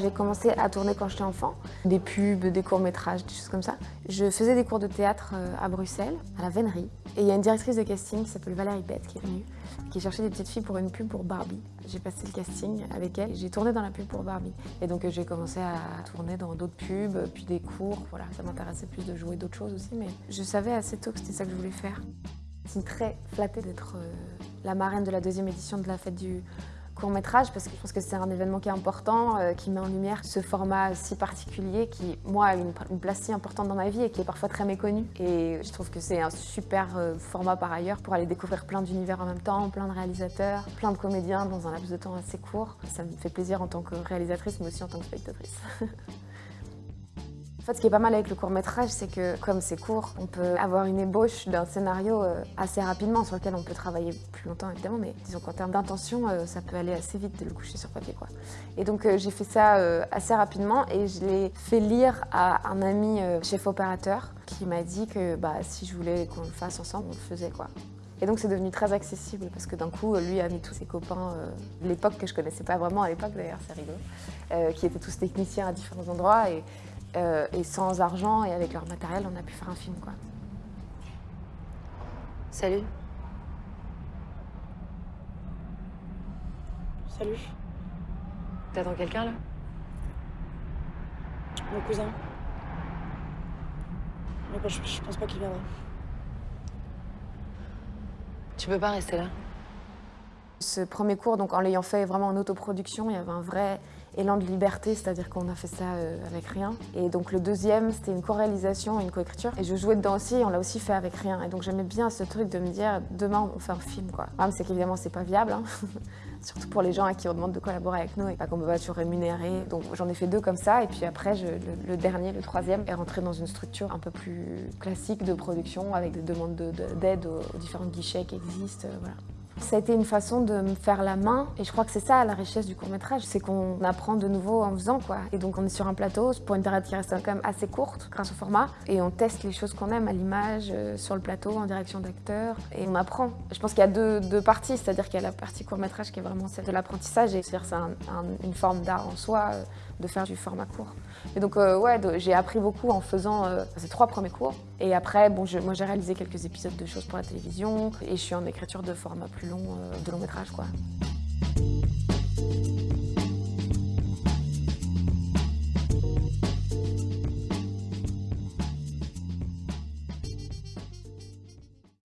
J'ai commencé à tourner quand j'étais enfant, des pubs, des courts-métrages, des choses comme ça. Je faisais des cours de théâtre euh, à Bruxelles, à la Vénerie. Et il y a une directrice de casting qui s'appelle Valérie Bette qui est venue, qui cherchait des petites filles pour une pub pour Barbie. J'ai passé le casting avec elle, j'ai tourné dans la pub pour Barbie. Et donc euh, j'ai commencé à tourner dans d'autres pubs, puis des cours, voilà. Ça m'intéressait plus de jouer d'autres choses aussi, mais je savais assez tôt que c'était ça que je voulais faire. Je suis très flattée d'être euh, la marraine de la deuxième édition de la fête du court métrage parce que je pense que c'est un événement qui est important, euh, qui met en lumière ce format si particulier qui, moi, a une, place si importante dans ma vie et qui est parfois très méconnu. Et je trouve que c'est un super euh, format par ailleurs pour aller découvrir plein d'univers en même temps, plein de réalisateurs, plein de comédiens dans un laps de temps assez court. Ça me fait plaisir en tant que réalisatrice mais aussi en tant que spectatrice. En fait, ce qui est pas mal avec le court-métrage, c'est que comme c'est court, on peut avoir une ébauche d'un scénario euh, assez rapidement sur lequel on peut travailler plus longtemps évidemment, mais disons qu'en termes d'intention, euh, ça peut aller assez vite de le coucher sur papier. Quoi. Et donc euh, j'ai fait ça assez rapidement et je l'ai fait lire à un ami chef opérateur qui m'a dit que bah, si je voulais qu'on le fasse ensemble, on le faisait. quoi. Et donc c'est devenu très accessible parce que d'un coup, lui a mis tous ses copains de l'époque que je connaissais pas vraiment à l'époque d'ailleurs, c'est rigolo, qui étaient tous techniciens à différents endroits et euh, et sans argent et avec leur matériel, on a pu faire un film, quoi. Salut. Salut. T'attends quelqu'un, là? Mon cousin. Mais je, je pense pas qu'il viendra. Tu peux pas rester là? Ce premier cours, donc en l'ayant fait vraiment en autoproduction, il y avait un vrai élan de liberté, c'est-à-dire qu'on a fait ça euh, avec rien. Et donc le deuxième, c'était une co-réalisation et une co-écriture. Et je jouais dedans aussi, et on l'a aussi fait avec rien. Et donc j'aimais bien ce truc de me dire, demain on fait un film. Quoi. Le c'est qu'évidemment, c'est pas viable. Hein. Surtout pour les gens à qui on demande de collaborer avec nous et pas qu'on peut pas toujours rémunérer. Donc j'en ai fait deux comme ça. Et puis après, le, dernier, le troisième, est rentré dans une structure un peu plus classique de production avec des demandes d'aide de, aux, aux, différents guichets qui existent. Euh, voilà. Ça a été une façon de me faire la main et je crois que c'est ça la richesse du court-métrage, c'est qu'on apprend de nouveau en faisant quoi. Et donc on est sur un plateau pour une période qui reste quand même assez courte grâce au format et on teste les choses qu'on aime à l'image, euh, sur le plateau, en direction d'acteurs et on apprend. Je pense qu'il y a deux, parties, c'est-à-dire qu'il y a la partie court-métrage qui est vraiment celle de l'apprentissage et c'est-à-dire c'est un, un, une forme d'art en soi euh, de faire du format court. Et donc euh, ouais, j'ai appris beaucoup en faisant ces trois premiers cours. Et après, bon, je, moi j'ai réalisé quelques épisodes de choses pour la télévision et je suis en écriture de format plus long, euh, de long métrage quoi.